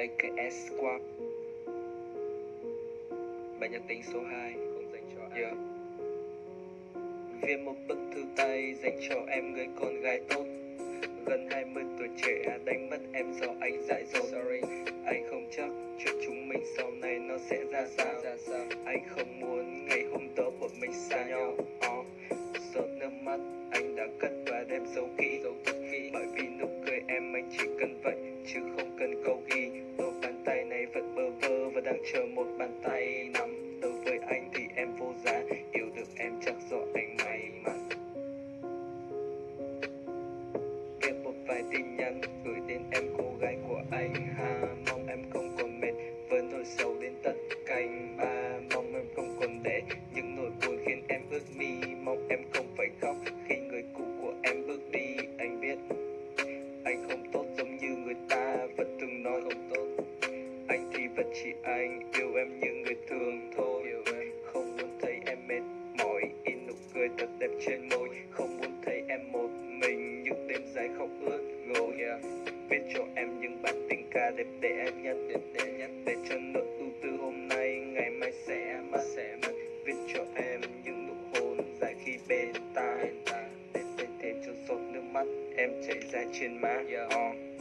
AKS Squad. Bài nhạc tính số 2 không dành cho ai. Yeah. Viết một bức thư tay dành cho em người con gái tốt. Gần 20 tuổi trẻ đánh mất em do anh dại dột. Sorry, anh không chắc chuyện chúng mình sau này nó sẽ ra sao, ra sao. Anh không muốn ngày hôm đó bọn mình xa nhau. uh. Giọt nước mắt anh đã cất và đem giấu kỹ. Bởi vì nụ cười em anh chỉ cần vậy chứ không cần câu chờ một bàn tay nắm Đối với anh thì em vô giá Yêu được em chắc do anh may mắn. Viết một vài tin nhắn gửi đến em chỉ anh yêu em như người thường thôi Không muốn thấy em mệt mỏi in nụ cười thật đẹp trên môi Không muốn thấy em một mình, những đêm dài khóc ướt gối yeah. Viết cho em những bản tình ca đẹp đẽ nhất, đẹp để nhất Để cho nỗi ưu tư hôm nay, ngày mai sẽ mất sẽ mất Viết cho em những nụ hôn dài khi bên tai Để để thêm cho giọt nước mắt em chảy ra trên má yeah. uh.